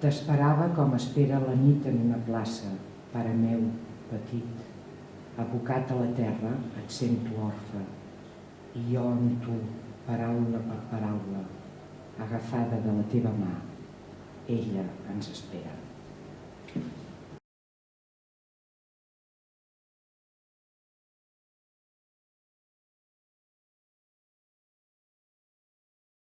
T'esperava com espera la nit en una plaça, pare meu, petit. Abocat a la terra, et sento orfe. I jo amb tu, paraula per paraula, agafada de la teva mà. Ella ens espera.